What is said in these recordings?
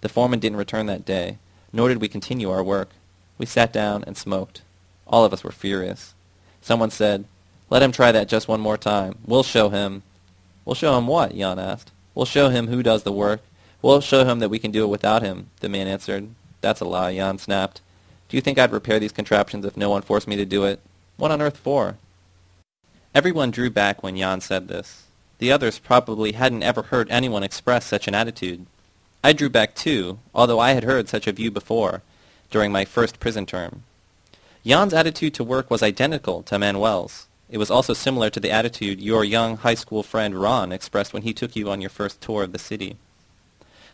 The foreman didn't return that day, nor did we continue our work. We sat down and smoked. All of us were furious. Someone said, let him try that just one more time. We'll show him. We'll show him what? Jan asked. We'll show him who does the work. We'll show him that we can do it without him, the man answered. That's a lie, Jan snapped. Do you think I'd repair these contraptions if no one forced me to do it? What on earth for? Everyone drew back when Jan said this. The others probably hadn't ever heard anyone express such an attitude. I drew back too, although I had heard such a view before, during my first prison term. Jan's attitude to work was identical to Manuel's. It was also similar to the attitude your young high school friend Ron expressed when he took you on your first tour of the city.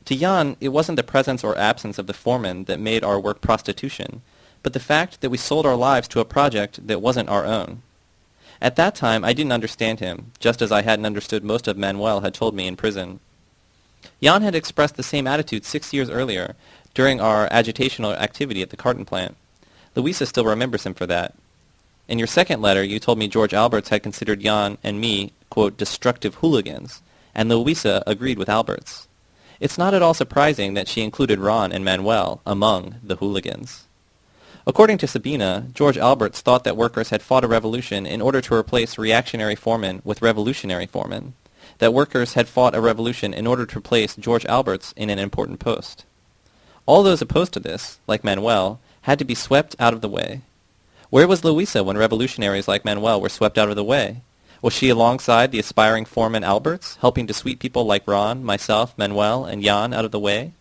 To Jan, it wasn't the presence or absence of the foreman that made our work prostitution, but the fact that we sold our lives to a project that wasn't our own. At that time, I didn't understand him, just as I hadn't understood most of Manuel had told me in prison. Jan had expressed the same attitude six years earlier, during our agitational activity at the carton plant. Louisa still remembers him for that. In your second letter, you told me George Alberts had considered Jan and me, quote, destructive hooligans, and Louisa agreed with Alberts. It's not at all surprising that she included Ron and Manuel among the hooligans. According to Sabina, George Alberts thought that workers had fought a revolution in order to replace reactionary foremen with revolutionary foremen, that workers had fought a revolution in order to place George Alberts in an important post. All those opposed to this, like Manuel, had to be swept out of the way. Where was Louisa when revolutionaries like Manuel were swept out of the way? Was she alongside the aspiring foreman Alberts, helping to sweep people like Ron, myself, Manuel, and Jan out of the way?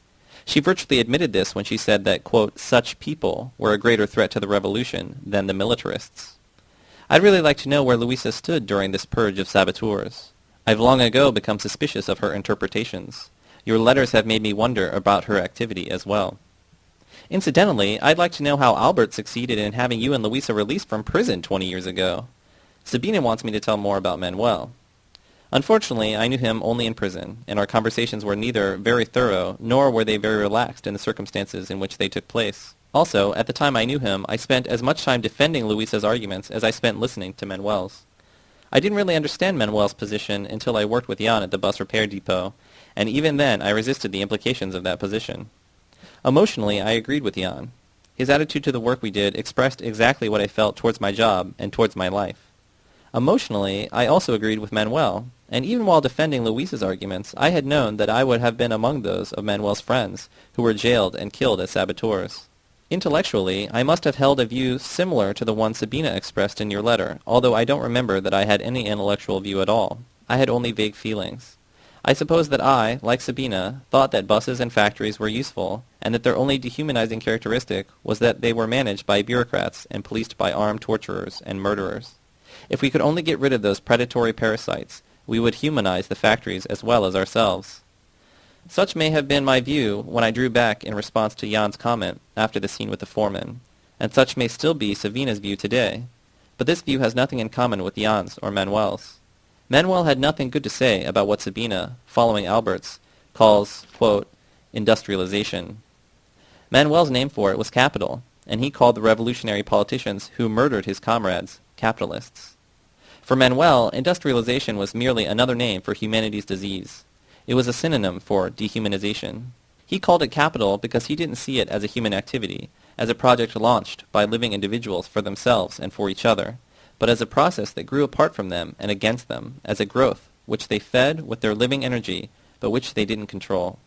She virtually admitted this when she said that, quote, such people were a greater threat to the revolution than the militarists. I'd really like to know where Louisa stood during this purge of saboteurs. I've long ago become suspicious of her interpretations. Your letters have made me wonder about her activity as well. Incidentally, I'd like to know how Albert succeeded in having you and Louisa released from prison 20 years ago. Sabina wants me to tell more about Manuel. Unfortunately, I knew him only in prison, and our conversations were neither very thorough nor were they very relaxed in the circumstances in which they took place. Also, at the time I knew him, I spent as much time defending Luisa's arguments as I spent listening to Manuel's. I didn't really understand Manuel's position until I worked with Jan at the bus repair depot, and even then I resisted the implications of that position. Emotionally, I agreed with Jan. His attitude to the work we did expressed exactly what I felt towards my job and towards my life. Emotionally, I also agreed with Manuel, and even while defending Louisa's arguments, I had known that I would have been among those of Manuel's friends who were jailed and killed as saboteurs. Intellectually, I must have held a view similar to the one Sabina expressed in your letter, although I don't remember that I had any intellectual view at all. I had only vague feelings. I suppose that I, like Sabina, thought that buses and factories were useful, and that their only dehumanizing characteristic was that they were managed by bureaucrats and policed by armed torturers and murderers. If we could only get rid of those predatory parasites, we would humanize the factories as well as ourselves. Such may have been my view when I drew back in response to Jan's comment after the scene with the foreman, and such may still be Sabina's view today, but this view has nothing in common with Jan's or Manuel's. Manuel had nothing good to say about what Sabina, following Alberts, calls, quote, industrialization. Manuel's name for it was capital, and he called the revolutionary politicians who murdered his comrades capitalists. For Manuel, industrialization was merely another name for humanity's disease. It was a synonym for dehumanization. He called it capital because he didn't see it as a human activity, as a project launched by living individuals for themselves and for each other, but as a process that grew apart from them and against them, as a growth which they fed with their living energy, but which they didn't control.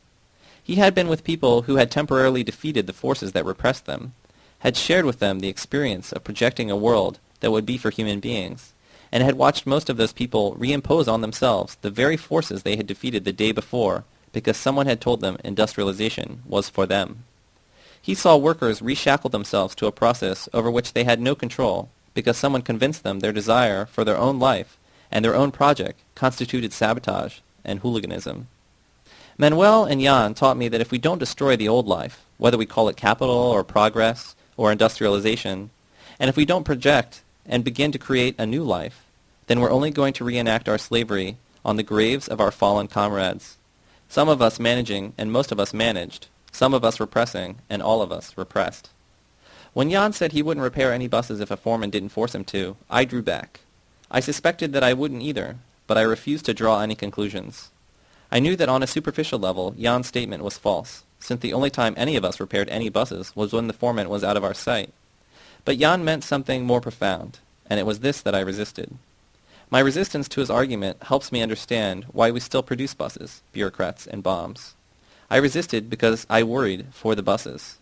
He had been with people who had temporarily defeated the forces that repressed them, had shared with them the experience of projecting a world that would be for human beings, and had watched most of those people reimpose on themselves the very forces they had defeated the day before because someone had told them industrialization was for them. He saw workers reshackle themselves to a process over which they had no control because someone convinced them their desire for their own life and their own project constituted sabotage and hooliganism. Manuel and Jan taught me that if we don't destroy the old life, whether we call it capital or progress or industrialization, and if we don't project and begin to create a new life, then we're only going to reenact our slavery on the graves of our fallen comrades. Some of us managing and most of us managed, some of us repressing and all of us repressed. When Jan said he wouldn't repair any buses if a foreman didn't force him to, I drew back. I suspected that I wouldn't either, but I refused to draw any conclusions. I knew that on a superficial level, Jan's statement was false, since the only time any of us repaired any buses was when the foreman was out of our sight. But Jan meant something more profound, and it was this that I resisted. My resistance to his argument helps me understand why we still produce buses, bureaucrats, and bombs. I resisted because I worried for the buses.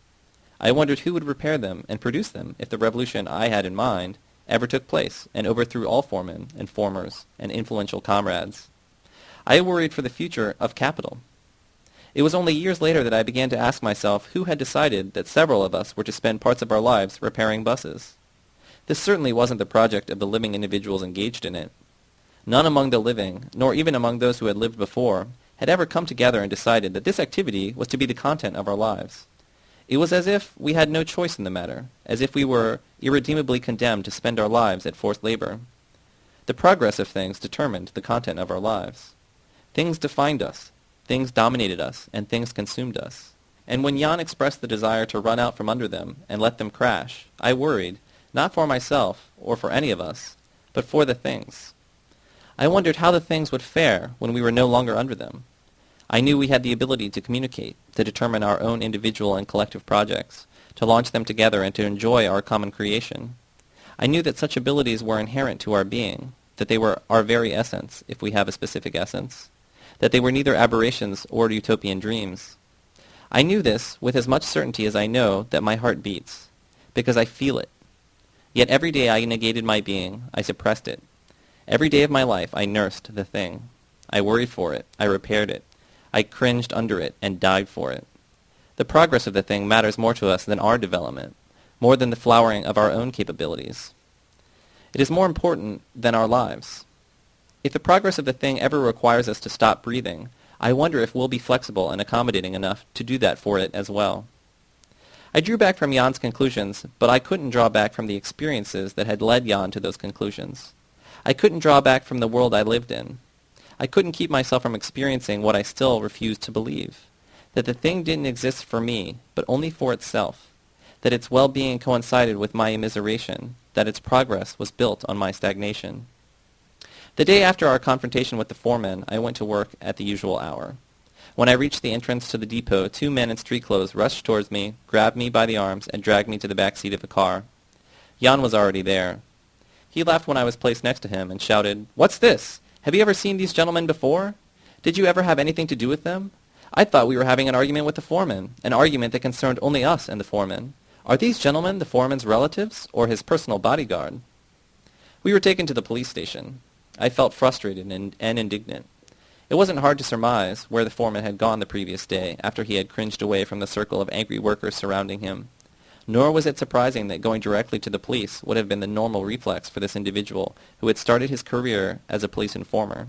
I wondered who would repair them and produce them if the revolution I had in mind ever took place and overthrew all foremen and formers and influential comrades. I worried for the future of capital. It was only years later that I began to ask myself who had decided that several of us were to spend parts of our lives repairing buses. This certainly wasn't the project of the living individuals engaged in it. None among the living, nor even among those who had lived before, had ever come together and decided that this activity was to be the content of our lives. It was as if we had no choice in the matter, as if we were irredeemably condemned to spend our lives at forced labor. The progress of things determined the content of our lives. Things defined us, things dominated us, and things consumed us. And when Jan expressed the desire to run out from under them and let them crash, I worried, not for myself or for any of us, but for the things. I wondered how the things would fare when we were no longer under them. I knew we had the ability to communicate, to determine our own individual and collective projects, to launch them together and to enjoy our common creation. I knew that such abilities were inherent to our being, that they were our very essence, if we have a specific essence, that they were neither aberrations or utopian dreams. I knew this with as much certainty as I know that my heart beats, because I feel it. Yet every day I negated my being, I suppressed it, Every day of my life I nursed the thing. I worried for it. I repaired it. I cringed under it and died for it. The progress of the thing matters more to us than our development, more than the flowering of our own capabilities. It is more important than our lives. If the progress of the thing ever requires us to stop breathing, I wonder if we'll be flexible and accommodating enough to do that for it as well. I drew back from Jan's conclusions, but I couldn't draw back from the experiences that had led Jan to those conclusions. I couldn't draw back from the world I lived in. I couldn't keep myself from experiencing what I still refused to believe, that the thing didn't exist for me, but only for itself, that its well-being coincided with my immiseration, that its progress was built on my stagnation. The day after our confrontation with the foreman, I went to work at the usual hour. When I reached the entrance to the depot, two men in street clothes rushed towards me, grabbed me by the arms, and dragged me to the back seat of the car. Jan was already there. He laughed when I was placed next to him and shouted, What's this? Have you ever seen these gentlemen before? Did you ever have anything to do with them? I thought we were having an argument with the foreman, an argument that concerned only us and the foreman. Are these gentlemen the foreman's relatives or his personal bodyguard? We were taken to the police station. I felt frustrated and, and indignant. It wasn't hard to surmise where the foreman had gone the previous day after he had cringed away from the circle of angry workers surrounding him. Nor was it surprising that going directly to the police would have been the normal reflex for this individual who had started his career as a police informer.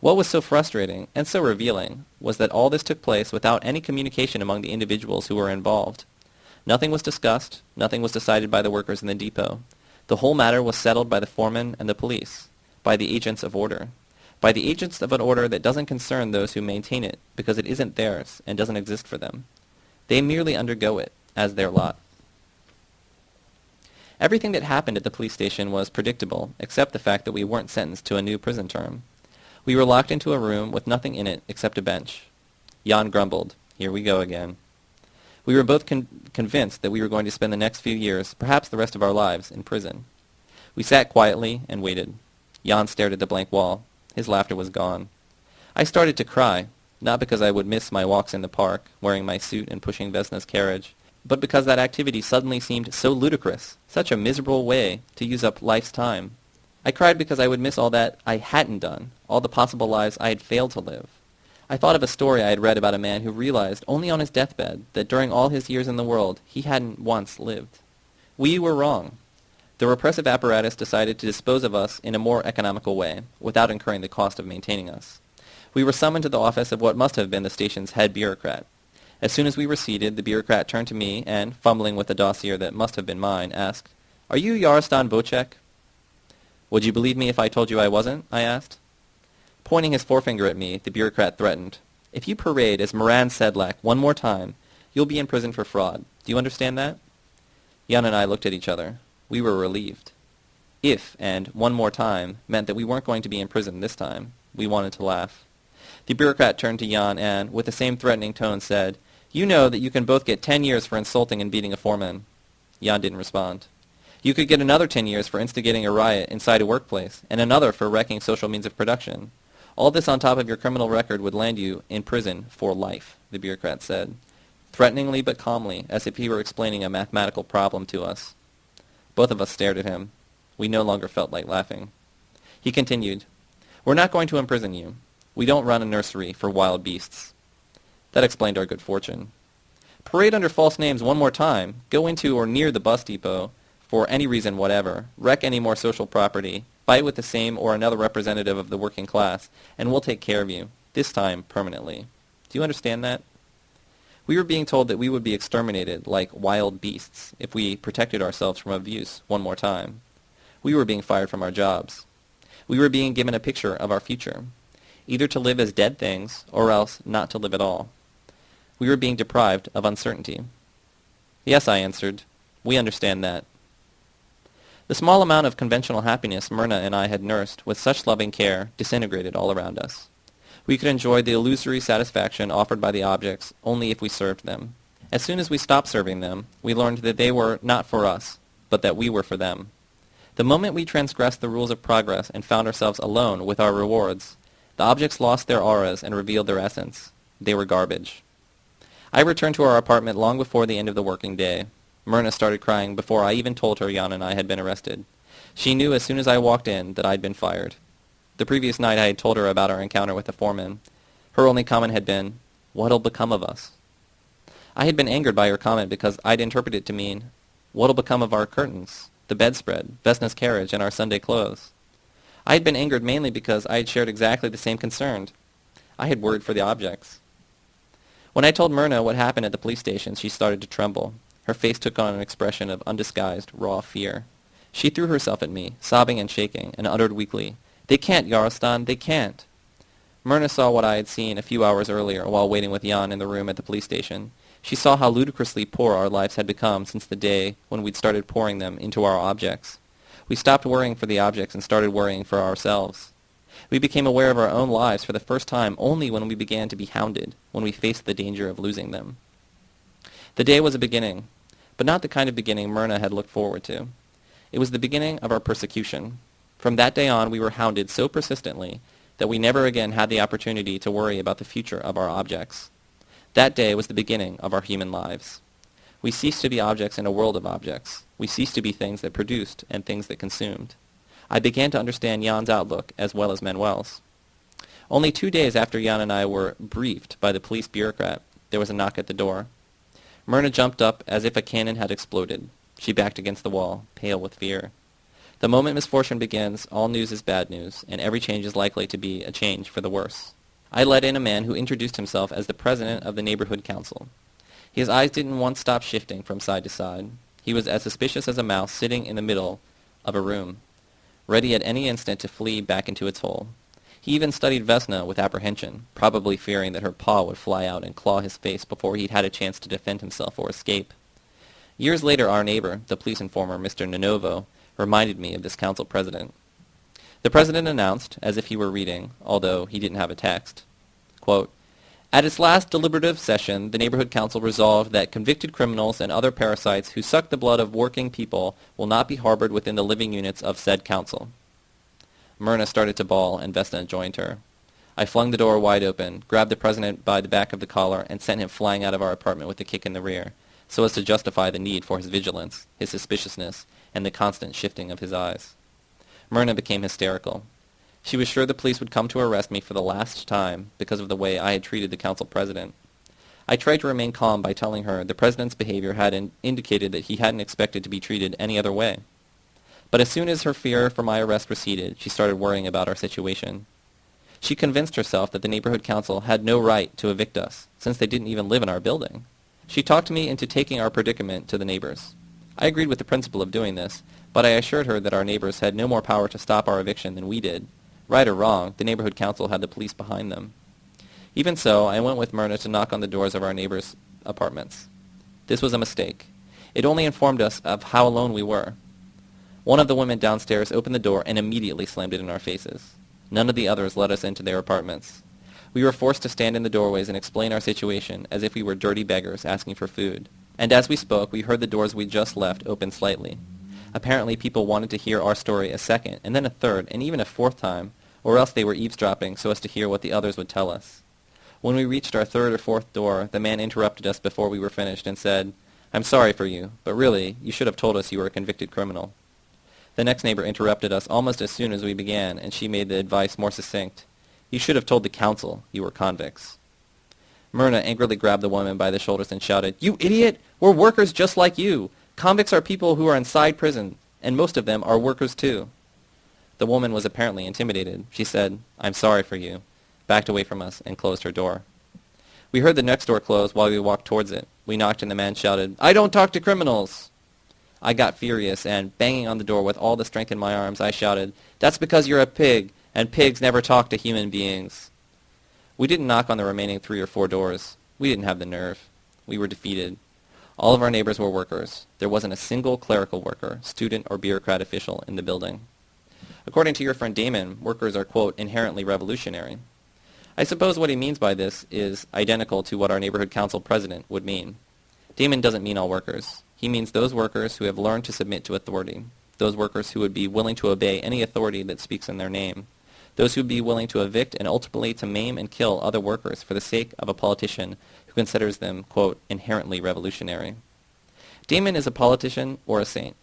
What was so frustrating and so revealing was that all this took place without any communication among the individuals who were involved. Nothing was discussed, nothing was decided by the workers in the depot. The whole matter was settled by the foreman and the police, by the agents of order, by the agents of an order that doesn't concern those who maintain it because it isn't theirs and doesn't exist for them. They merely undergo it as their lot. Everything that happened at the police station was predictable, except the fact that we weren't sentenced to a new prison term. We were locked into a room with nothing in it except a bench. Jan grumbled, Here we go again. We were both con- convinced that we were going to spend the next few years, perhaps the rest of our lives, in prison. We sat quietly and waited. Jan stared at the blank wall. His laughter was gone. I started to cry, not because I would miss my walks in the park, wearing my suit and pushing Vesna's carriage, but because that activity suddenly seemed so ludicrous, such a miserable way to use up life's time. I cried because I would miss all that I hadn't done, all the possible lives I had failed to live. I thought of a story I had read about a man who realized only on his deathbed that during all his years in the world he hadn't once lived. We were wrong. The repressive apparatus decided to dispose of us in a more economical way, without incurring the cost of maintaining us. We were summoned to the office of what must have been the station's head bureaucrat. As soon as we were seated, the bureaucrat turned to me and, fumbling with a dossier that must have been mine, asked, Are you Yarostan Vochek? Would you believe me if I told you I wasn't? I asked. Pointing his forefinger at me, the bureaucrat threatened, If you parade as Moran Sedlak one more time, you'll be in prison for fraud. Do you understand that? Jan and I looked at each other. We were relieved. If and one more time meant that we weren't going to be in prison this time. We wanted to laugh. The bureaucrat turned to Jan and, with the same threatening tone, said, You know that you can both get 10 years for insulting and beating a foreman. Jan didn't respond. You could get another 10 years for instigating a riot inside a workplace, and another for wrecking social means of production. All this on top of your criminal record would land you in prison for life, the bureaucrat said, threateningly but calmly, as if he were explaining a mathematical problem to us. Both of us stared at him. We no longer felt like laughing. He continued, We're not going to imprison you. We don't run a nursery for wild beasts. That explained our good fortune. Parade under false names one more time, go into or near the bus depot for any reason whatever, wreck any more social property, fight with the same or another representative of the working class, and we'll take care of you, this time permanently. Do you understand that? We were being told that we would be exterminated like wild beasts if we protected ourselves from abuse one more time. We were being fired from our jobs. We were being given a picture of our future, either to live as dead things or else not to live at all. We were being deprived of uncertainty. Yes, I answered. We understand that. The small amount of conventional happiness Myrna and I had nursed with such loving care disintegrated all around us. We could enjoy the illusory satisfaction offered by the objects only if we served them. As soon as we stopped serving them, we learned that they were not for us, but that we were for them. The moment we transgressed the rules of progress and found ourselves alone with our rewards, the objects lost their auras and revealed their essence. They were garbage. I returned to our apartment long before the end of the working day. Myrna started crying before I even told her Jan and I had been arrested. She knew as soon as I walked in that I'd been fired. The previous night I had told her about our encounter with the foreman. Her only comment had been, What'll become of us? I had been angered by her comment because I'd interpreted it to mean, What'll become of our curtains, the bedspread, Vesna's carriage, and our Sunday clothes? I had been angered mainly because I had shared exactly the same concern. I had worried for the objects. When I told Myrna what happened at the police station, she started to tremble. Her face took on an expression of undisguised, raw fear. She threw herself at me, sobbing and shaking, and uttered weakly, They can't, Yarostan, they can't. Myrna saw what I had seen a few hours earlier while waiting with Jan in the room at the police station. She saw how ludicrously poor our lives had become since the day when we'd started pouring them into our objects. We stopped worrying for the objects and started worrying for ourselves. We became aware of our own lives for the first time only when we began to be hounded, when we faced the danger of losing them. The day was a beginning, but not the kind of beginning Myrna had looked forward to. It was the beginning of our persecution. From that day on, we were hounded so persistently that we never again had the opportunity to worry about the future of our objects. That day was the beginning of our human lives. We ceased to be objects in a world of objects. We ceased to be things that produced and things that consumed. I began to understand Jan's outlook as well as Manuel's. Only two days after Jan and I were briefed by the police bureaucrat, there was a knock at the door. Myrna jumped up as if a cannon had exploded. She backed against the wall, pale with fear. The moment misfortune begins, all news is bad news, and every change is likely to be a change for the worse. I let in a man who introduced himself as the president of the neighborhood council. His eyes didn't once stop shifting from side to side. He was as suspicious as a mouse sitting in the middle of a room, ready at any instant to flee back into its hole. He even studied Vesna with apprehension, probably fearing that her paw would fly out and claw his face before he'd had a chance to defend himself or escape. Years later, our neighbor, the police informer, Mr. Nonovo, reminded me of this council president. The president announced, as if he were reading, although he didn't have a text, quote, at its last deliberative session, the Neighborhood Council resolved that convicted criminals and other parasites who suck the blood of working people will not be harbored within the living units of said council. Myrna started to bawl, and Vesna joined her. I flung the door wide open, grabbed the president by the back of the collar, and sent him flying out of our apartment with a kick in the rear, so as to justify the need for his vigilance, his suspiciousness, and the constant shifting of his eyes. Myrna became hysterical. She was sure the police would come to arrest me for the last time because of the way I had treated the council president. I tried to remain calm by telling her the president's behavior had in indicated that he hadn't expected to be treated any other way. But as soon as her fear for my arrest receded, she started worrying about our situation. She convinced herself that the neighborhood council had no right to evict us, since they didn't even live in our building. She talked me into taking our predicament to the neighbors. I agreed with the principle of doing this, but I assured her that our neighbors had no more power to stop our eviction than we did, Right or wrong, the neighborhood council had the police behind them. Even so, I went with Myrna to knock on the doors of our neighbors' apartments. This was a mistake. It only informed us of how alone we were. One of the women downstairs opened the door and immediately slammed it in our faces. None of the others let us into their apartments. We were forced to stand in the doorways and explain our situation as if we were dirty beggars asking for food. And as we spoke, we heard the doors we'd just left open slightly. Apparently people wanted to hear our story a second, and then a third, and even a fourth time, or else they were eavesdropping so as to hear what the others would tell us. When we reached our third or fourth door, the man interrupted us before we were finished and said, I'm sorry for you, but really, you should have told us you were a convicted criminal. The next neighbor interrupted us almost as soon as we began, and she made the advice more succinct. You should have told the council you were convicts. Myrna angrily grabbed the woman by the shoulders and shouted, You idiot! We're workers just like you! Convicts are people who are inside prison, and most of them are workers too. The woman was apparently intimidated. She said, I'm sorry for you, backed away from us, and closed her door. We heard the next door close while we walked towards it. We knocked and the man shouted, I don't talk to criminals! I got furious, and banging on the door with all the strength in my arms, I shouted, That's because you're a pig, and pigs never talk to human beings. We didn't knock on the remaining three or four doors. We didn't have the nerve. We were defeated. All of our neighbors were workers. There wasn't a single clerical worker, student, or bureaucrat official in the building. According to your friend Damon, workers are, quote, inherently revolutionary. I suppose what he means by this is identical to what our neighborhood council president would mean. Damon doesn't mean all workers. He means those workers who have learned to submit to authority, those workers who would be willing to obey any authority that speaks in their name, those who would be willing to evict and ultimately to maim and kill other workers for the sake of a politician who considers them, quote, inherently revolutionary. Damon is a politician or a saint.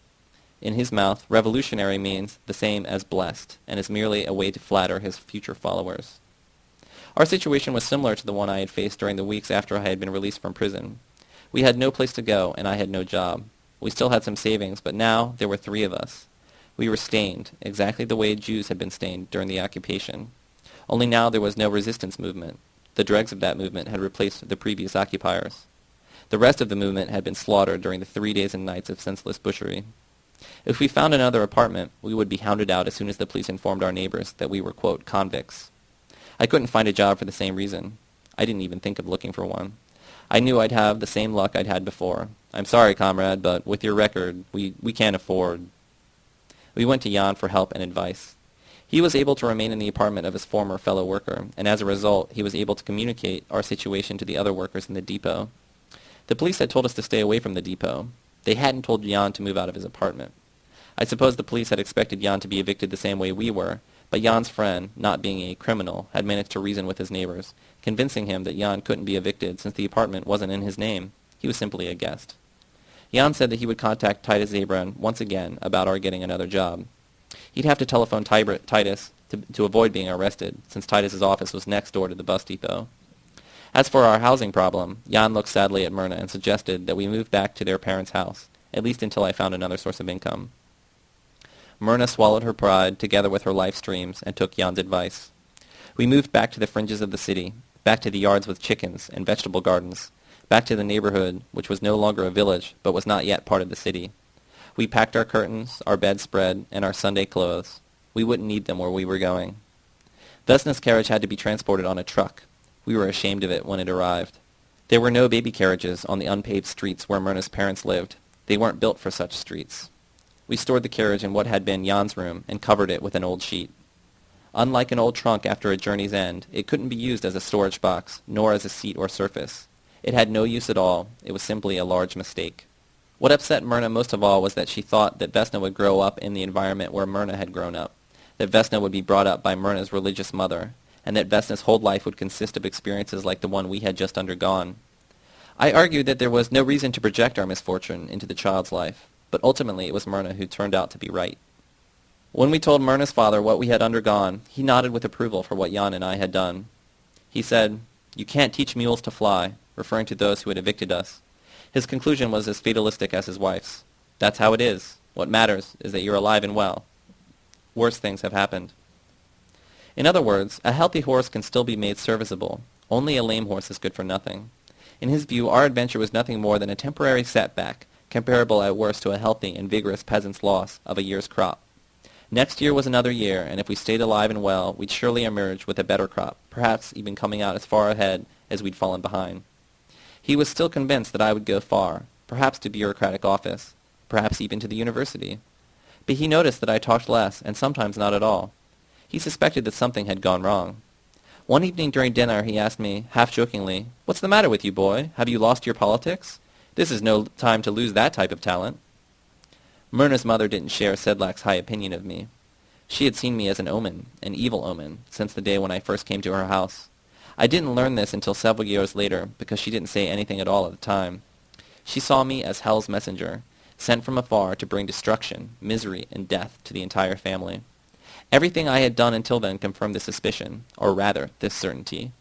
In his mouth, revolutionary means the same as blessed, and is merely a way to flatter his future followers. Our situation was similar to the one I had faced during the weeks after I had been released from prison. We had no place to go, and I had no job. We still had some savings, but now there were three of us. We were stained, exactly the way Jews had been stained during the occupation. Only now there was no resistance movement. The dregs of that movement had replaced the previous occupiers. The rest of the movement had been slaughtered during the three days and nights of senseless butchery. If we found another apartment, we would be hounded out as soon as the police informed our neighbors that we were, quote, convicts. I couldn't find a job for the same reason. I didn't even think of looking for one. I knew I'd have the same luck I'd had before. I'm sorry, comrade, but with your record, we, we can't afford. We went to Jan for help and advice. He was able to remain in the apartment of his former fellow worker, and as a result, he was able to communicate our situation to the other workers in the depot. The police had told us to stay away from the depot. They hadn't told Jan to move out of his apartment. I suppose the police had expected Jan to be evicted the same way we were, but Jan's friend, not being a criminal, had managed to reason with his neighbors, convincing him that Jan couldn't be evicted since the apartment wasn't in his name. He was simply a guest. Jan said that he would contact Titus Zabran once again about our getting another job. He'd have to telephone Titus to, to avoid being arrested, since Titus's office was next door to the bus depot. As for our housing problem, Jan looked sadly at Myrna and suggested that we move back to their parents' house, at least until I found another source of income. Myrna swallowed her pride together with her life's dreams and took Jan's advice. We moved back to the fringes of the city, back to the yards with chickens and vegetable gardens, back to the neighborhood, which was no longer a village, but was not yet part of the city. We packed our curtains, our bedspread, and our Sunday clothes. We wouldn't need them where we were going. Vesna's carriage had to be transported on a truck. We were ashamed of it when it arrived. There were no baby carriages on the unpaved streets where Myrna's parents lived. They weren't built for such streets. We stored the carriage in what had been Jan's room and covered it with an old sheet. Unlike an old trunk after a journey's end, it couldn't be used as a storage box, nor as a seat or surface. It had no use at all. It was simply a large mistake. What upset Myrna most of all was that she thought that Vesna would grow up in the environment where Myrna had grown up, that Vesna would be brought up by Myrna's religious mother, and that Vesna's whole life would consist of experiences like the one we had just undergone. I argued that there was no reason to project our misfortune into the child's life but ultimately it was Myrna who turned out to be right. When we told Myrna's father what we had undergone, he nodded with approval for what Jan and I had done. He said, You can't teach mules to fly, referring to those who had evicted us. His conclusion was as fatalistic as his wife's. That's how it is. What matters is that you're alive and well. Worse things have happened. In other words, a healthy horse can still be made serviceable. Only a lame horse is good for nothing. In his view, our adventure was nothing more than a temporary setback, comparable at worst to a healthy and vigorous peasant's loss of a year's crop. Next year was another year, and if we stayed alive and well, we'd surely emerge with a better crop, perhaps even coming out as far ahead as we'd fallen behind. He was still convinced that I would go far, perhaps to bureaucratic office, perhaps even to the university. But he noticed that I talked less, and sometimes not at all. He suspected that something had gone wrong. One evening during dinner he asked me, half jokingly, What's the matter with you, boy? Have you lost your politics? This is no time to lose that type of talent. Myrna's mother didn't share Sedlak's high opinion of me. She had seen me as an omen, an evil omen, since the day when I first came to her house. I didn't learn this until several years later, because she didn't say anything at all at the time. She saw me as hell's messenger, sent from afar to bring destruction, misery, and death to the entire family. Everything I had done until then confirmed this suspicion, or rather, this certainty,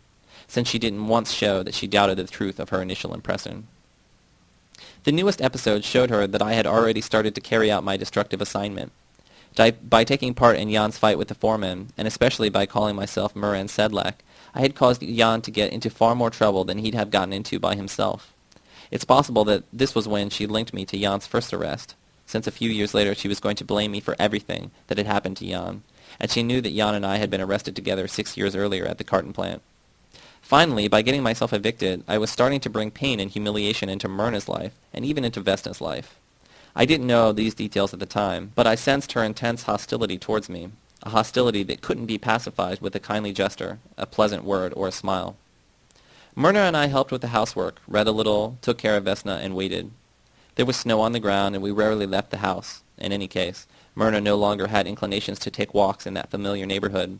since she didn't once show that she doubted the truth of her initial impression. The newest episode showed her that I had already started to carry out my destructive assignment. By taking part in Jan's fight with the foreman, and especially by calling myself Murin Sedlak, I had caused Jan to get into far more trouble than he'd have gotten into by himself. It's possible that this was when she linked me to Jan's first arrest, since a few years later she was going to blame me for everything that had happened to Jan, and she knew that Jan and I had been arrested together six years earlier at the carton plant. Finally, by getting myself evicted, I was starting to bring pain and humiliation into Myrna's life, and even into Vesna's life. I didn't know these details at the time, but I sensed her intense hostility towards me, a hostility that couldn't be pacified with a kindly gesture, a pleasant word, or a smile. Myrna and I helped with the housework, read a little, took care of Vesna, and waited. There was snow on the ground, and we rarely left the house. In any case, Myrna no longer had inclinations to take walks in that familiar neighborhood.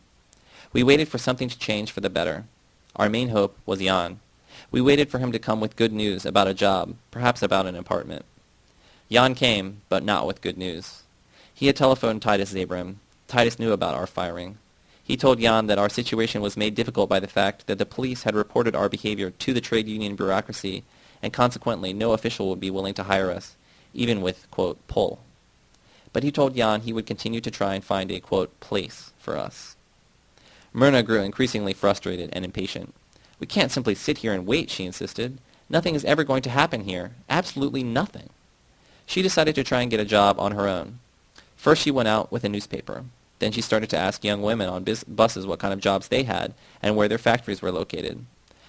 We waited for something to change for the better. Our main hope was Jan. We waited for him to come with good news about a job, perhaps about an apartment. Jan came, but not with good news. He had telephoned Titus Zabran. Titus knew about our firing. He told Jan that our situation was made difficult by the fact that the police had reported our behavior to the trade union bureaucracy, and consequently no official would be willing to hire us, even with, quote, pull. But he told Jan he would continue to try and find a, quote, place for us. Myrna grew increasingly frustrated and impatient. We can't simply sit here and wait, she insisted. Nothing is ever going to happen here. Absolutely nothing. She decided to try and get a job on her own. First she went out with a newspaper. Then she started to ask young women on buses what kind of jobs they had and where their factories were located.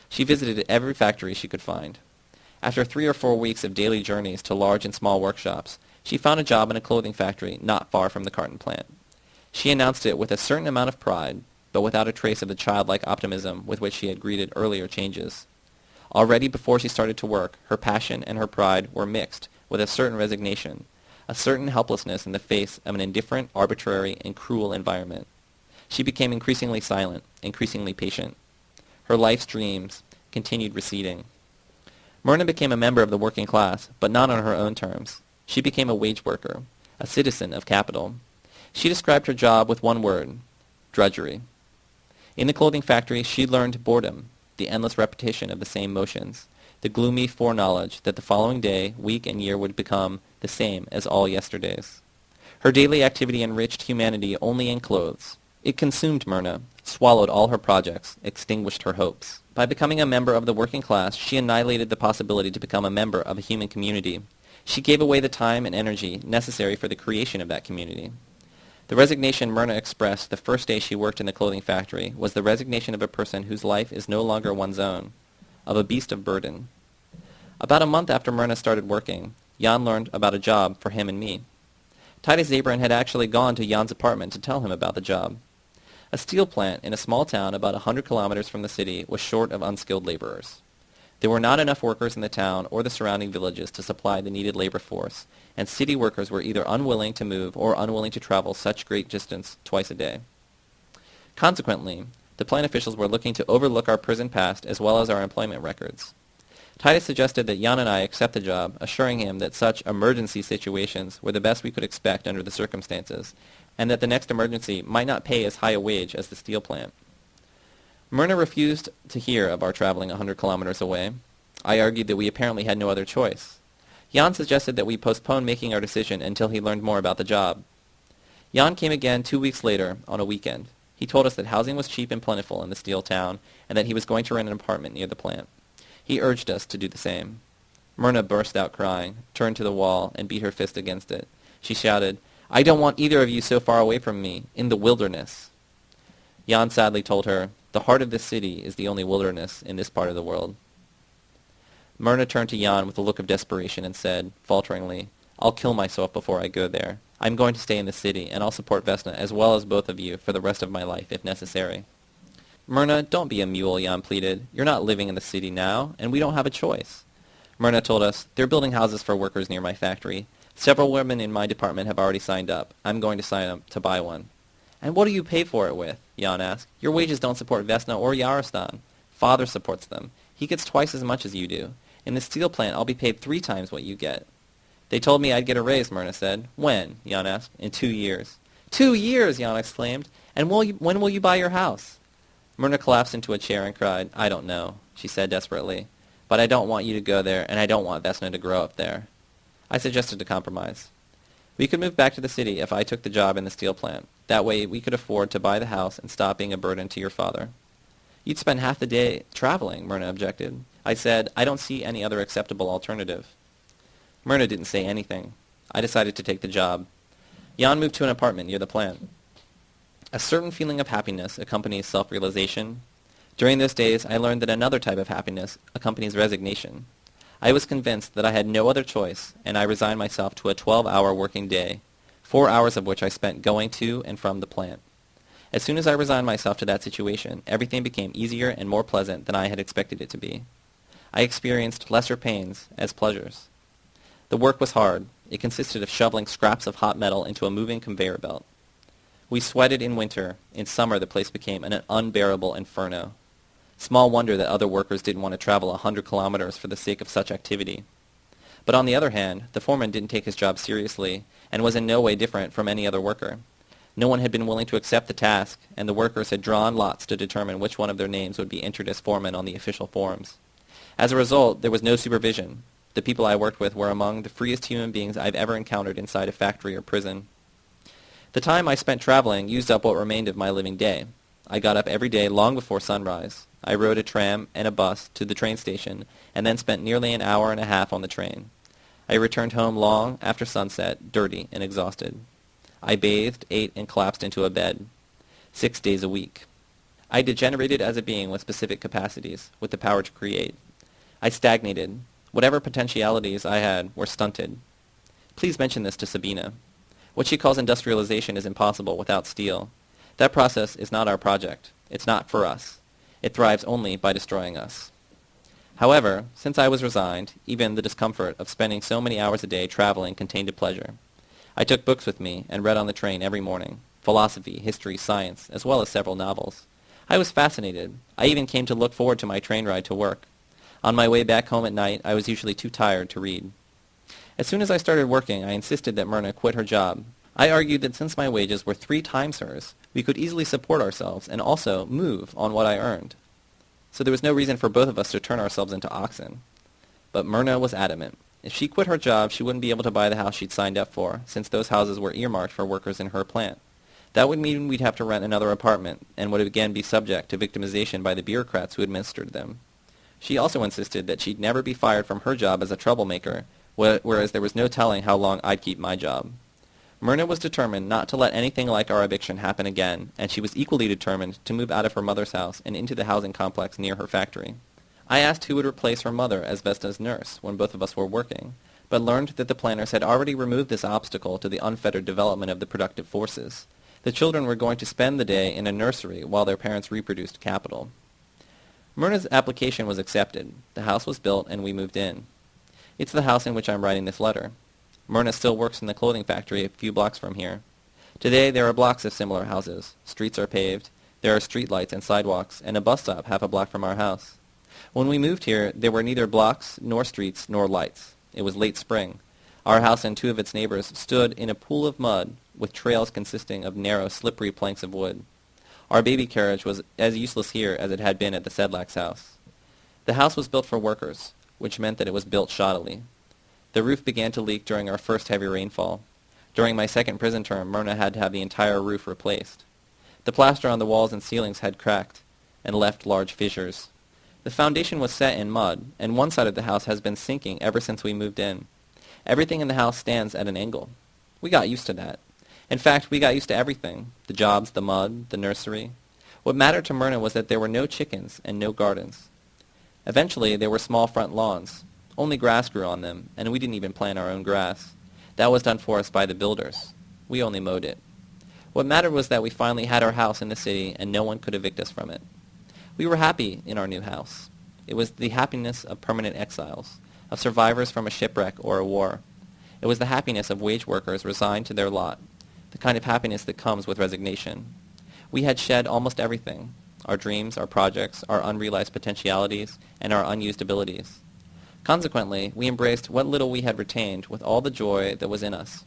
She visited every factory she could find. After three or four weeks of daily journeys to large and small workshops, she found a job in a clothing factory not far from the carton plant. She announced it with a certain amount of pride, but without a trace of the childlike optimism with which she had greeted earlier changes. Already before she started to work, her passion and her pride were mixed with a certain resignation, a certain helplessness in the face of an indifferent, arbitrary, and cruel environment. She became increasingly silent, increasingly patient. Her life's dreams continued receding. Myrna became a member of the working class, but not on her own terms. She became a wage worker, a citizen of capital. She described her job with one word, drudgery. In the clothing factory, she learned boredom, the endless repetition of the same motions, the gloomy foreknowledge that the following day, week, and year would become the same as all yesterdays. Her daily activity enriched humanity only in clothes. It consumed Myrna, swallowed all her projects, extinguished her hopes. By becoming a member of the working class, she annihilated the possibility to become a member of a human community. She gave away the time and energy necessary for the creation of that community. The resignation Myrna expressed the first day she worked in the clothing factory was the resignation of a person whose life is no longer one's own, of a beast of burden. About a month after Myrna started working, Jan learned about a job for him and me. Titus Zabran had actually gone to Jan's apartment to tell him about the job. A steel plant in a small town about a hundred kilometers from the city was short of unskilled laborers. There were not enough workers in the town or the surrounding villages to supply the needed labor force, and city workers were either unwilling to move or unwilling to travel such great distance twice a day. Consequently, the plant officials were looking to overlook our prison past as well as our employment records. Titus suggested that Jan and I accept the job, assuring him that such emergency situations were the best we could expect under the circumstances, and that the next emergency might not pay as high a wage as the steel plant. Myrna refused to hear of our traveling a hundred kilometers away. I argued that we apparently had no other choice. Jan suggested that we postpone making our decision until he learned more about the job. Jan came again two weeks later, on a weekend. He told us that housing was cheap and plentiful in the steel town, and that he was going to rent an apartment near the plant. He urged us to do the same. Myrna burst out crying, turned to the wall, and beat her fist against it. She shouted, I don't want either of you so far away from me, in the wilderness. Jan sadly told her, the heart of this city is the only wilderness in this part of the world. Myrna turned to Jan with a look of desperation and said, falteringly, I'll kill myself before I go there. I'm going to stay in the city, and I'll support Vesna as well as both of you for the rest of my life, if necessary. Myrna, don't be a mule, Jan pleaded. You're not living in the city now, and we don't have a choice. Myrna told us, they're building houses for workers near my factory. Several women in my department have already signed up. I'm going to sign up to buy one. And what do you pay for it with? Jan asked. Your wages don't support Vesna or Yarostan. Father supports them. He gets twice as much as you do. In the steel plant, I'll be paid three times what you get. They told me I'd get a raise, Myrna said. When? Jan asked. In two years. Two years, Jan exclaimed. And will you, when will you buy your house? Myrna collapsed into a chair and cried. I don't know, she said desperately. But I don't want you to go there, and I don't want Vesna to grow up there. I suggested a compromise. We could move back to the city if I took the job in the steel plant. That way we could afford to buy the house and stop being a burden to your father. You'd spend half the day traveling, Myrna objected. I said, I don't see any other acceptable alternative. Myrna didn't say anything. I decided to take the job. Jan moved to an apartment near the plant. A certain feeling of happiness accompanies self-realization. During those days, I learned that another type of happiness accompanies resignation. I was convinced that I had no other choice, and I resigned myself to a 12-hour working day, four hours of which I spent going to and from the plant. As soon as I resigned myself to that situation, everything became easier and more pleasant than I had expected it to be. I experienced lesser pains as pleasures. The work was hard. It consisted of shoveling scraps of hot metal into a moving conveyor belt. We sweated in winter. In summer, the place became an unbearable inferno. Small wonder that other workers didn't want to travel a hundred kilometers for the sake of such activity. But on the other hand, the foreman didn't take his job seriously and was in no way different from any other worker. No one had been willing to accept the task, and the workers had drawn lots to determine which one of their names would be entered as foreman on the official forms. As a result, there was no supervision. The people I worked with were among the freest human beings I've ever encountered inside a factory or prison. The time I spent traveling used up what remained of my living day. I got up every day long before sunrise. I rode a tram and a bus to the train station and then spent nearly an hour and a half on the train. I returned home long after sunset, dirty and exhausted. I bathed, ate, and collapsed into a bed. Six days a week. I degenerated as a being with specific capacities, with the power to create. I stagnated. Whatever potentialities I had were stunted. Please mention this to Sabina. What she calls industrialization is impossible without steel. That process is not our project. It's not for us. It thrives only by destroying us. However, since I was resigned, even the discomfort of spending so many hours a day traveling contained a pleasure. I took books with me and read on the train every morning, philosophy, history, science, as well as several novels. I was fascinated. I even came to look forward to my train ride to work. On my way back home at night, I was usually too tired to read. As soon as I started working, I insisted that Myrna quit her job. I argued that since my wages were three times hers, we could easily support ourselves and also move on what I earned. So there was no reason for both of us to turn ourselves into oxen. But Myrna was adamant. If she quit her job, she wouldn't be able to buy the house she'd signed up for, since those houses were earmarked for workers in her plant. That would mean we'd have to rent another apartment, and would again be subject to victimization by the bureaucrats who administered them. She also insisted that she'd never be fired from her job as a troublemaker, whereas there was no telling how long I'd keep my job. Myrna was determined not to let anything like our eviction happen again, and she was equally determined to move out of her mother's house and into the housing complex near her factory. I asked who would replace her mother as Vesna's nurse when both of us were working, but learned that the planners had already removed this obstacle to the unfettered development of the productive forces. The children were going to spend the day in a nursery while their parents reproduced capital. Myrna's application was accepted. The house was built, and we moved in. It's the house in which I'm writing this letter. Myrna still works in the clothing factory a few blocks from here. Today there are blocks of similar houses. Streets are paved. There are street lights and sidewalks, and a bus stop half a block from our house. When we moved here, there were neither blocks, nor streets, nor lights. It was late spring. Our house and two of its neighbors stood in a pool of mud with trails consisting of narrow, slippery planks of wood. Our baby carriage was as useless here as it had been at the Sedlak's house. The house was built for workers, which meant that it was built shoddily. The roof began to leak during our first heavy rainfall. During my second prison term, Myrna had to have the entire roof replaced. The plaster on the walls and ceilings had cracked and left large fissures. The foundation was set in mud, and one side of the house has been sinking ever since we moved in. Everything in the house stands at an angle. We got used to that. In fact, we got used to everything. The jobs, the mud, the nursery. What mattered to Myrna was that there were no chickens and no gardens. Eventually, there were small front lawns, only grass grew on them, and we didn't even plant our own grass. That was done for us by the builders. We only mowed it. What mattered was that we finally had our house in the city and no one could evict us from it. We were happy in our new house. It was the happiness of permanent exiles, of survivors from a shipwreck or a war. It was the happiness of wage workers resigned to their lot, the kind of happiness that comes with resignation. We had shed almost everything, our dreams, our projects, our unrealized potentialities, and our unused abilities. Consequently, we embraced what little we had retained with all the joy that was in us.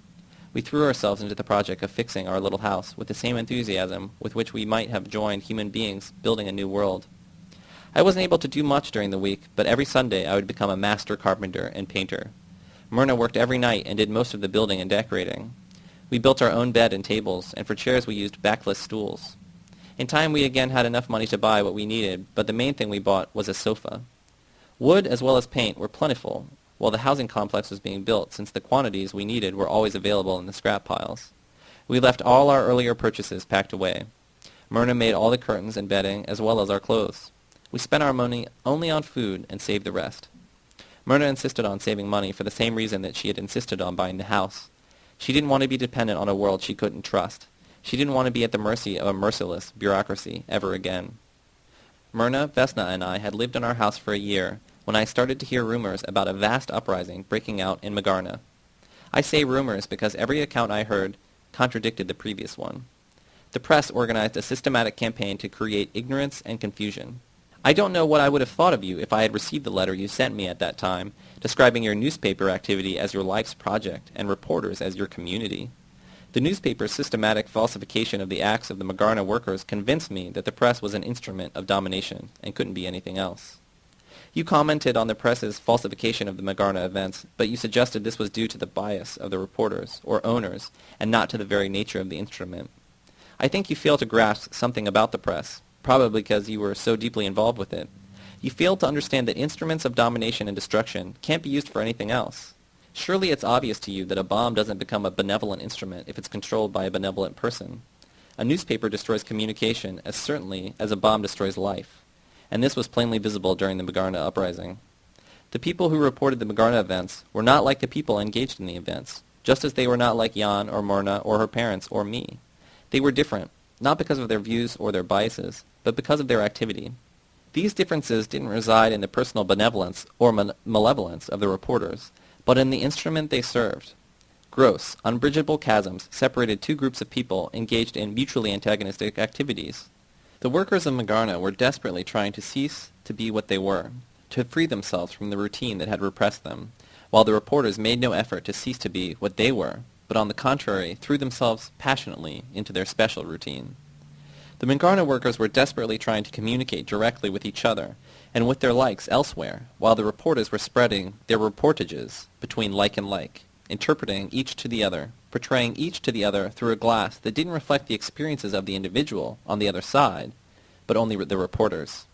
We threw ourselves into the project of fixing our little house with the same enthusiasm with which we might have joined human beings building a new world. I wasn't able to do much during the week, but every Sunday I would become a master carpenter and painter. Myrna worked every night and did most of the building and decorating. We built our own bed and tables, and for chairs we used backless stools. In time we again had enough money to buy what we needed, but the main thing we bought was a sofa. Wood as well as paint were plentiful, while the housing complex was being built since the quantities we needed were always available in the scrap piles. We left all our earlier purchases packed away. Myrna made all the curtains and bedding as well as our clothes. We spent our money only on food and saved the rest. Myrna insisted on saving money for the same reason that she had insisted on buying the house. She didn't want to be dependent on a world she couldn't trust. She didn't want to be at the mercy of a merciless bureaucracy ever again. Myrna, Vesna, and I had lived in our house for a year when I started to hear rumors about a vast uprising breaking out in Magarna. I say rumors because every account I heard contradicted the previous one. The press organized a systematic campaign to create ignorance and confusion. I don't know what I would have thought of you if I had received the letter you sent me at that time, describing your newspaper activity as your life's project and reporters as your community. The newspaper's systematic falsification of the acts of the Magarna workers convinced me that the press was an instrument of domination and couldn't be anything else. You commented on the press's falsification of the Magarna events, but you suggested this was due to the bias of the reporters, or owners, and not to the very nature of the instrument. I think you fail to grasp something about the press, probably because you were so deeply involved with it. You fail to understand that instruments of domination and destruction can't be used for anything else. Surely it's obvious to you that a bomb doesn't become a benevolent instrument if it's controlled by a benevolent person. A newspaper destroys communication as certainly as a bomb destroys life. And this was plainly visible during the Magarna uprising. The people who reported the Magarna events were not like the people engaged in the events, just as they were not like Jan or Myrna or her parents or me. They were different, not because of their views or their biases, but because of their activity. These differences didn't reside in the personal benevolence or malevolence of the reporters, but in the instrument they served. Gross, unbridgeable chasms separated two groups of people engaged in mutually antagonistic activities. The workers of Magarna were desperately trying to cease to be what they were, to free themselves from the routine that had repressed them, while the reporters made no effort to cease to be what they were, but on the contrary threw themselves passionately into their special routine. The Magarna workers were desperately trying to communicate directly with each other and with their likes elsewhere, while the reporters were spreading their reportages between like and like, interpreting each to the other, portraying each to the other through a glass that didn't reflect the experiences of the individual on the other side, but only the reporters.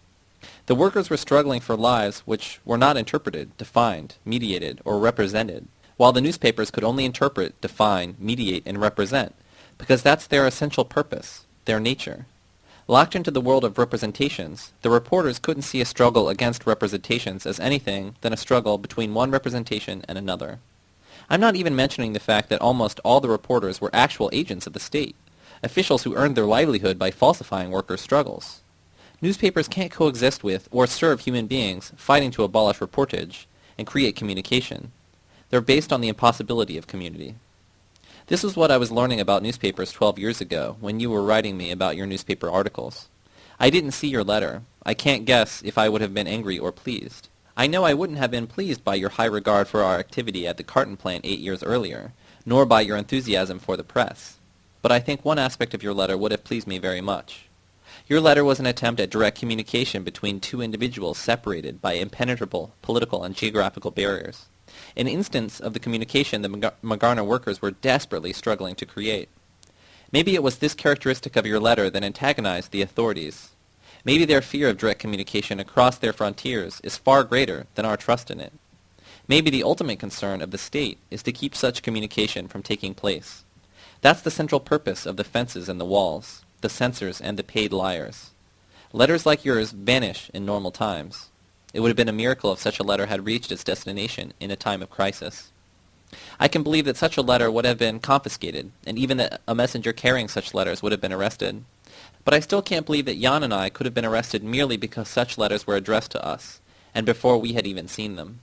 The workers were struggling for lives which were not interpreted, defined, mediated, or represented, while the newspapers could only interpret, define, mediate, and represent, because that's their essential purpose, their nature. Locked into the world of representations, the reporters couldn't see a struggle against representations as anything than a struggle between one representation and another. I'm not even mentioning the fact that almost all the reporters were actual agents of the state, officials who earned their livelihood by falsifying workers' struggles. Newspapers can't coexist with or serve human beings fighting to abolish reportage and create communication. They're based on the impossibility of community. This was what I was learning about newspapers 12 years ago when you were writing me about your newspaper articles. I didn't see your letter. I can't guess if I would have been angry or pleased. I know I wouldn't have been pleased by your high regard for our activity at the carton plant eight years earlier, nor by your enthusiasm for the press. But I think one aspect of your letter would have pleased me very much. Your letter was an attempt at direct communication between two individuals separated by impenetrable political and geographical barriers an instance of the communication the Magarna workers were desperately struggling to create. Maybe it was this characteristic of your letter that antagonized the authorities. Maybe their fear of direct communication across their frontiers is far greater than our trust in it. Maybe the ultimate concern of the state is to keep such communication from taking place. That's the central purpose of the fences and the walls, the censors and the paid liars. Letters like yours vanish in normal times. It would have been a miracle if such a letter had reached its destination in a time of crisis. I can believe that such a letter would have been confiscated, and even that a messenger carrying such letters would have been arrested. But I still can't believe that Jan and I could have been arrested merely because such letters were addressed to us, and before we had even seen them.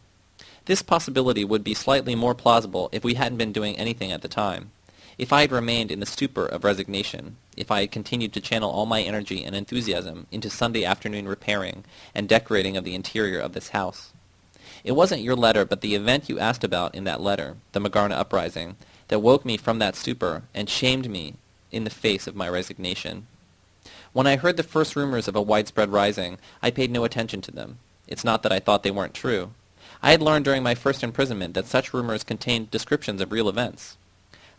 This possibility would be slightly more plausible if we hadn't been doing anything at the time. If I had remained in the stupor of resignation, if I had continued to channel all my energy and enthusiasm into Sunday afternoon repairing and decorating of the interior of this house. It wasn't your letter, but the event you asked about in that letter, the Magarna uprising, that woke me from that stupor and shamed me in the face of my resignation. When I heard the first rumors of a widespread rising, I paid no attention to them. It's not that I thought they weren't true. I had learned during my first imprisonment that such rumors contained descriptions of real events.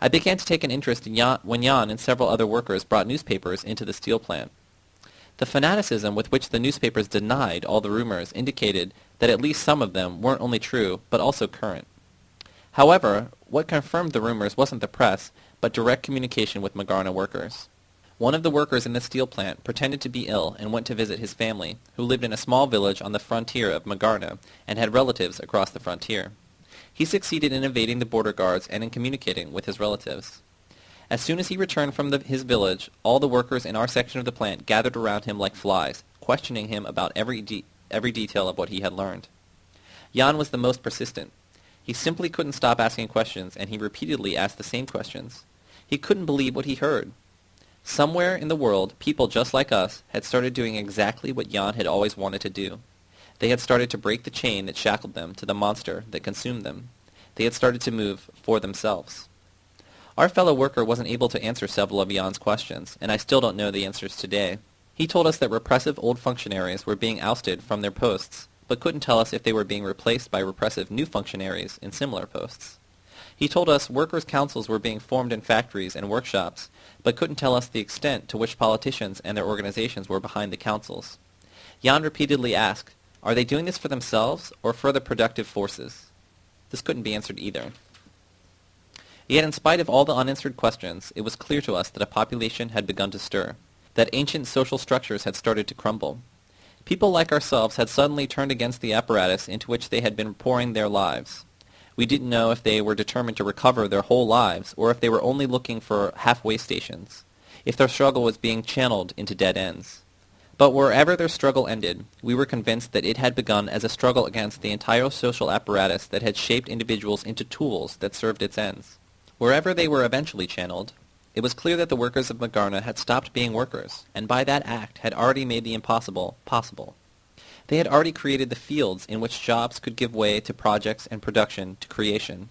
I began to take an interest in Jan, when Jan and several other workers brought newspapers into the steel plant. The fanaticism with which the newspapers denied all the rumors indicated that at least some of them weren't only true, but also current. However, what confirmed the rumors wasn't the press, but direct communication with Magarna workers. One of the workers in the steel plant pretended to be ill and went to visit his family, who lived in a small village on the frontier of Magarna and had relatives across the frontier. He succeeded in evading the border guards and in communicating with his relatives. As soon as he returned from the, his village, all the workers in our section of the plant gathered around him like flies, questioning him about every, de- every detail of what he had learned. Jan was the most persistent. He simply couldn't stop asking questions, and he repeatedly asked the same questions. He couldn't believe what he heard. Somewhere in the world, people just like us had started doing exactly what Jan had always wanted to do. They had started to break the chain that shackled them to the monster that consumed them. They had started to move for themselves. Our fellow worker wasn't able to answer several of Jan's questions, and I still don't know the answers today. He told us that repressive old functionaries were being ousted from their posts, but couldn't tell us if they were being replaced by repressive new functionaries in similar posts. He told us workers' councils were being formed in factories and workshops, but couldn't tell us the extent to which politicians and their organizations were behind the councils. Jan repeatedly asked, are they doing this for themselves or for the productive forces? This couldn't be answered either. Yet in spite of all the unanswered questions, it was clear to us that a population had begun to stir, that ancient social structures had started to crumble. People like ourselves had suddenly turned against the apparatus into which they had been pouring their lives. We didn't know if they were determined to recover their whole lives or if they were only looking for halfway stations, if their struggle was being channeled into dead ends. But wherever their struggle ended, we were convinced that it had begun as a struggle against the entire social apparatus that had shaped individuals into tools that served its ends. Wherever they were eventually channeled, it was clear that the workers of Magarna had stopped being workers, and by that act had already made the impossible possible. They had already created the fields in which jobs could give way to projects and production to creation.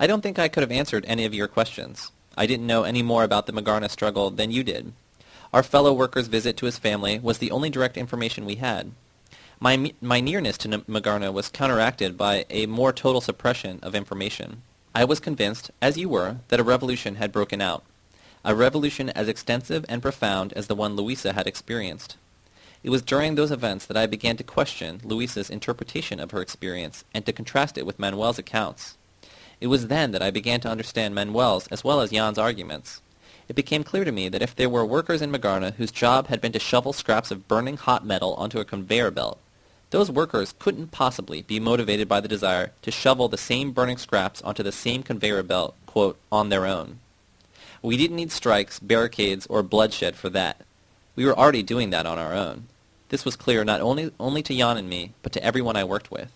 I don't think I could have answered any of your questions. I didn't know any more about the Magarna struggle than you did, our fellow worker's visit to his family was the only direct information we had. My, my nearness to Magarna was counteracted by a more total suppression of information. I was convinced, as you were, that a revolution had broken out. A revolution as extensive and profound as the one Louisa had experienced. It was during those events that I began to question Louisa's interpretation of her experience and to contrast it with Manuel's accounts. It was then that I began to understand Manuel's as well as Jan's arguments it became clear to me that if there were workers in Magarna whose job had been to shovel scraps of burning hot metal onto a conveyor belt, those workers couldn't possibly be motivated by the desire to shovel the same burning scraps onto the same conveyor belt, quote, on their own. We didn't need strikes, barricades, or bloodshed for that. We were already doing that on our own. This was clear not only, only to Jan and me, but to everyone I worked with.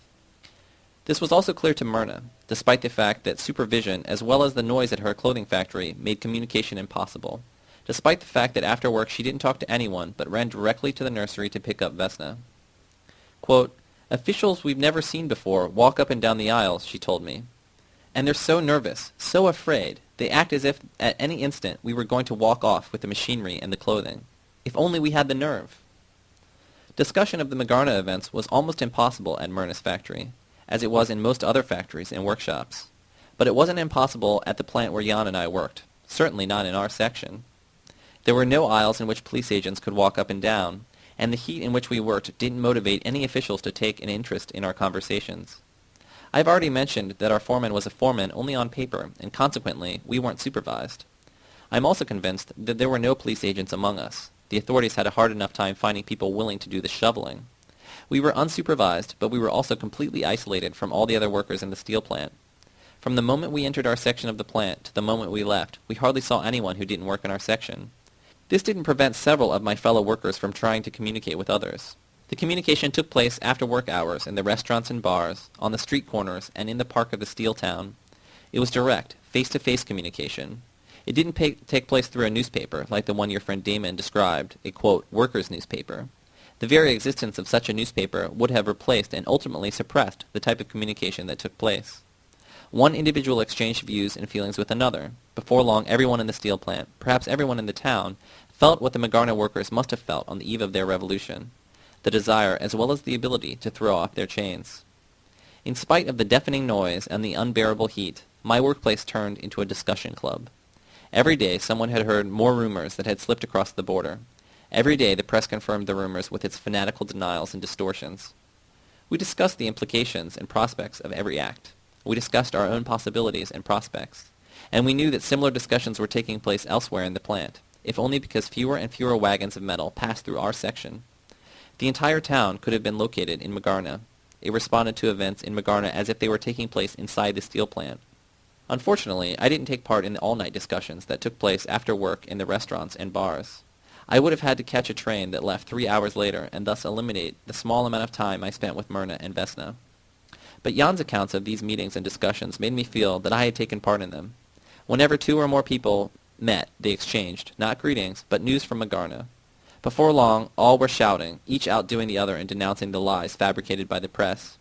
This was also clear to Myrna, despite the fact that supervision as well as the noise at her clothing factory made communication impossible, despite the fact that after work she didn't talk to anyone but ran directly to the nursery to pick up Vesna. Quote, Officials we've never seen before walk up and down the aisles, she told me. And they're so nervous, so afraid, they act as if at any instant we were going to walk off with the machinery and the clothing. If only we had the nerve. Discussion of the Magarna events was almost impossible at Myrna's factory as it was in most other factories and workshops. But it wasn't impossible at the plant where Jan and I worked, certainly not in our section. There were no aisles in which police agents could walk up and down, and the heat in which we worked didn't motivate any officials to take an interest in our conversations. I've already mentioned that our foreman was a foreman only on paper, and consequently, we weren't supervised. I'm also convinced that there were no police agents among us. The authorities had a hard enough time finding people willing to do the shoveling. We were unsupervised, but we were also completely isolated from all the other workers in the steel plant. From the moment we entered our section of the plant to the moment we left, we hardly saw anyone who didn't work in our section. This didn't prevent several of my fellow workers from trying to communicate with others. The communication took place after work hours in the restaurants and bars, on the street corners, and in the park of the steel town. It was direct, face-to-face communication. It didn't pay, take place through a newspaper, like the one your friend Damon described, a, quote, workers' newspaper. The very existence of such a newspaper would have replaced and ultimately suppressed the type of communication that took place. One individual exchanged views and feelings with another. Before long, everyone in the steel plant, perhaps everyone in the town, felt what the Magarna workers must have felt on the eve of their revolution, the desire as well as the ability to throw off their chains. In spite of the deafening noise and the unbearable heat, my workplace turned into a discussion club. Every day someone had heard more rumors that had slipped across the border. Every day the press confirmed the rumors with its fanatical denials and distortions. We discussed the implications and prospects of every act. We discussed our own possibilities and prospects. And we knew that similar discussions were taking place elsewhere in the plant, if only because fewer and fewer wagons of metal passed through our section. The entire town could have been located in Magarna. It responded to events in Magarna as if they were taking place inside the steel plant. Unfortunately, I didn't take part in the all-night discussions that took place after work in the restaurants and bars. I would have had to catch a train that left three hours later and thus eliminate the small amount of time I spent with Myrna and Vesna. But Jan's accounts of these meetings and discussions made me feel that I had taken part in them. Whenever two or more people met, they exchanged, not greetings, but news from Magarna. Before long, all were shouting, each outdoing the other in denouncing the lies fabricated by the press.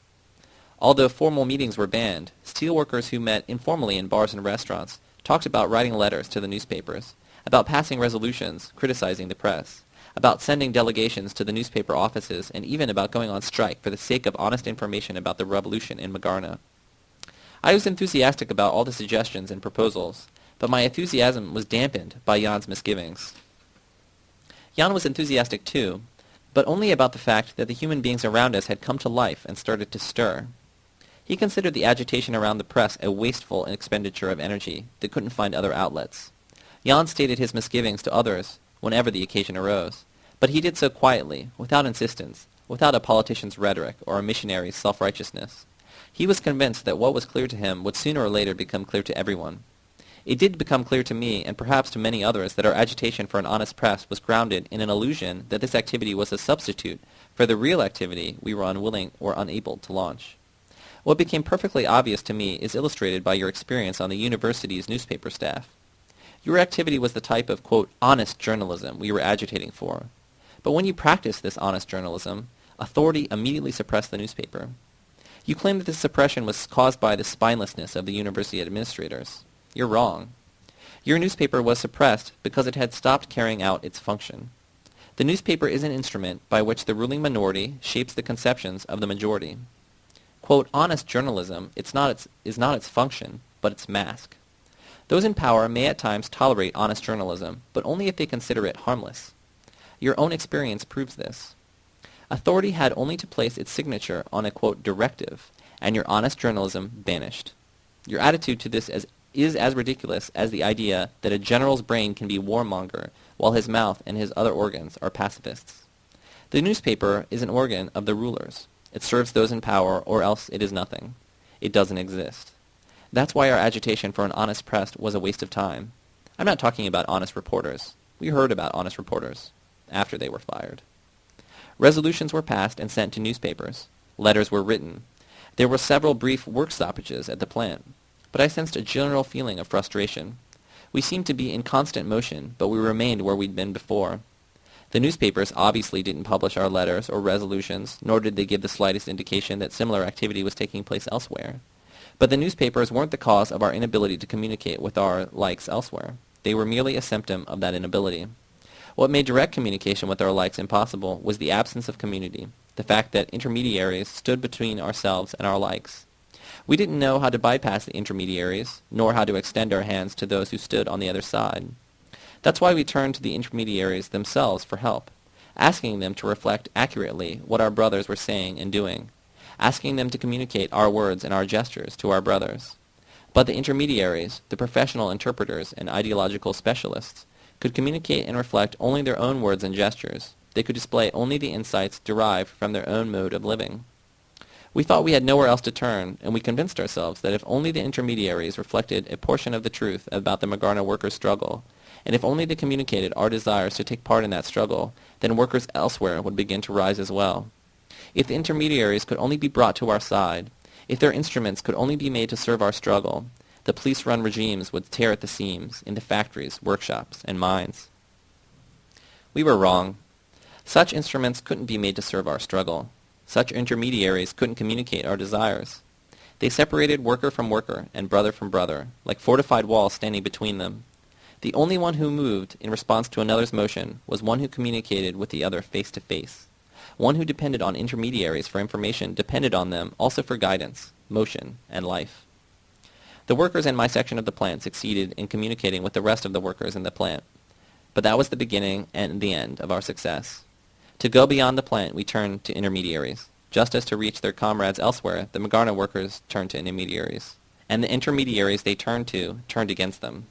Although formal meetings were banned, steelworkers who met informally in bars and restaurants talked about writing letters to the newspapers, about passing resolutions criticizing the press, about sending delegations to the newspaper offices, and even about going on strike for the sake of honest information about the revolution in Magarna. I was enthusiastic about all the suggestions and proposals, but my enthusiasm was dampened by Jan's misgivings. Jan was enthusiastic too, but only about the fact that the human beings around us had come to life and started to stir. He considered the agitation around the press a wasteful expenditure of energy that couldn't find other outlets. Jan stated his misgivings to others whenever the occasion arose, but he did so quietly, without insistence, without a politician's rhetoric or a missionary's self-righteousness. He was convinced that what was clear to him would sooner or later become clear to everyone. It did become clear to me, and perhaps to many others, that our agitation for an honest press was grounded in an illusion that this activity was a substitute for the real activity we were unwilling or unable to launch. What became perfectly obvious to me is illustrated by your experience on the university's newspaper staff. Your activity was the type of, quote, honest journalism we were agitating for. But when you practiced this honest journalism, authority immediately suppressed the newspaper. You claim that this suppression was caused by the spinelessness of the university administrators. You're wrong. Your newspaper was suppressed because it had stopped carrying out its function. The newspaper is an instrument by which the ruling minority shapes the conceptions of the majority. Quote, honest journalism it's not its, is not its function, but its mask. Those in power may at times tolerate honest journalism, but only if they consider it harmless. Your own experience proves this. Authority had only to place its signature on a, quote, directive, and your honest journalism vanished. Your attitude to this as, is as ridiculous as the idea that a general's brain can be warmonger while his mouth and his other organs are pacifists. The newspaper is an organ of the rulers. It serves those in power, or else it is nothing. It doesn't exist. That's why our agitation for an honest press was a waste of time. I'm not talking about honest reporters. We heard about honest reporters after they were fired. Resolutions were passed and sent to newspapers. Letters were written. There were several brief work stoppages at the plant, but I sensed a general feeling of frustration. We seemed to be in constant motion, but we remained where we'd been before. The newspapers obviously didn't publish our letters or resolutions, nor did they give the slightest indication that similar activity was taking place elsewhere. But the newspapers weren't the cause of our inability to communicate with our likes elsewhere. They were merely a symptom of that inability. What made direct communication with our likes impossible was the absence of community, the fact that intermediaries stood between ourselves and our likes. We didn't know how to bypass the intermediaries, nor how to extend our hands to those who stood on the other side. That's why we turned to the intermediaries themselves for help, asking them to reflect accurately what our brothers were saying and doing, asking them to communicate our words and our gestures to our brothers. But the intermediaries, the professional interpreters and ideological specialists, could communicate and reflect only their own words and gestures. They could display only the insights derived from their own mode of living. We thought we had nowhere else to turn, and we convinced ourselves that if only the intermediaries reflected a portion of the truth about the Magarna workers' struggle, And if only they communicated our desires to take part in that struggle, then workers elsewhere would begin to rise as well. If intermediaries could only be brought to our side, if their instruments could only be made to serve our struggle, the police-run regimes would tear at the seams in the factories, workshops, and mines. We were wrong. Such instruments couldn't be made to serve our struggle. Such intermediaries couldn't communicate our desires. They separated worker from worker and brother from brother, like fortified walls standing between them. The only one who moved in response to another's motion was one who communicated with the other face to face. One who depended on intermediaries for information depended on them also for guidance, motion, and life. The workers in my section of the plant succeeded in communicating with the rest of the workers in the plant. But that was the beginning and the end of our success. To go beyond the plant, we turned to intermediaries. Just as to reach their comrades elsewhere, the Magarna workers turned to intermediaries. And the intermediaries they turned to turned against them.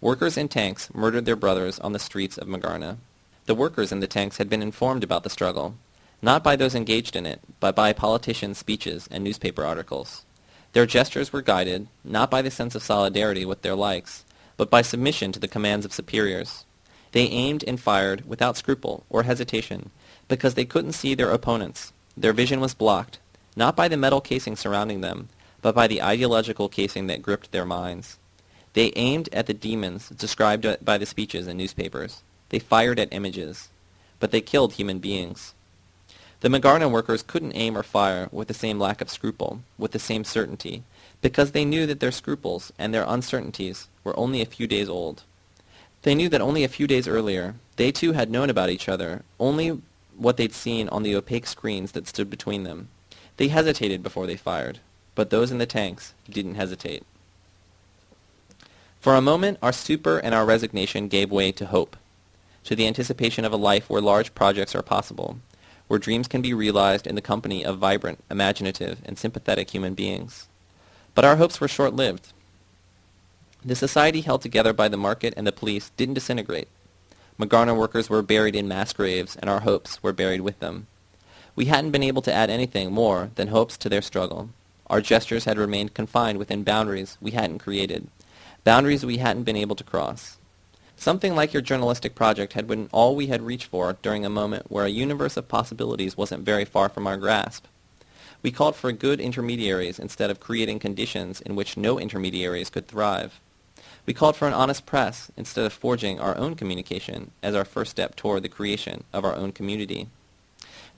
Workers in tanks murdered their brothers on the streets of Magarna. The workers in the tanks had been informed about the struggle, not by those engaged in it, but by politicians' speeches and newspaper articles. Their gestures were guided, not by the sense of solidarity with their likes, but by submission to the commands of superiors. They aimed and fired without scruple or hesitation, because they couldn't see their opponents. Their vision was blocked, not by the metal casing surrounding them, but by the ideological casing that gripped their minds. They aimed at the demons described by the speeches and newspapers. They fired at images. But they killed human beings. The Magarna workers couldn't aim or fire with the same lack of scruple, with the same certainty, because they knew that their scruples and their uncertainties were only a few days old. They knew that only a few days earlier, they too had known about each other, only what they'd seen on the opaque screens that stood between them. They hesitated before they fired, but those in the tanks didn't hesitate. For a moment, our stupor and our resignation gave way to hope, to the anticipation of a life where large projects are possible, where dreams can be realized in the company of vibrant, imaginative, and sympathetic human beings. But our hopes were short-lived. The society held together by the market and the police didn't disintegrate. Magarna workers were buried in mass graves, and our hopes were buried with them. We hadn't been able to add anything more than hopes to their struggle. Our gestures had remained confined within boundaries we hadn't created boundaries we hadn't been able to cross. Something like your journalistic project had been all we had reached for during a moment where a universe of possibilities wasn't very far from our grasp. We called for good intermediaries instead of creating conditions in which no intermediaries could thrive. We called for an honest press instead of forging our own communication as our first step toward the creation of our own community.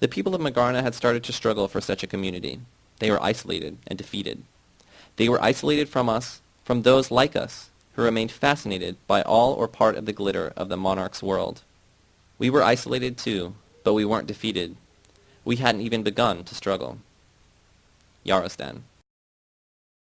The people of Magarna had started to struggle for such a community. They were isolated and defeated. They were isolated from us from those like us who remained fascinated by all or part of the glitter of the monarch's world. We were isolated too, but we weren't defeated. We hadn't even begun to struggle. Yarostan.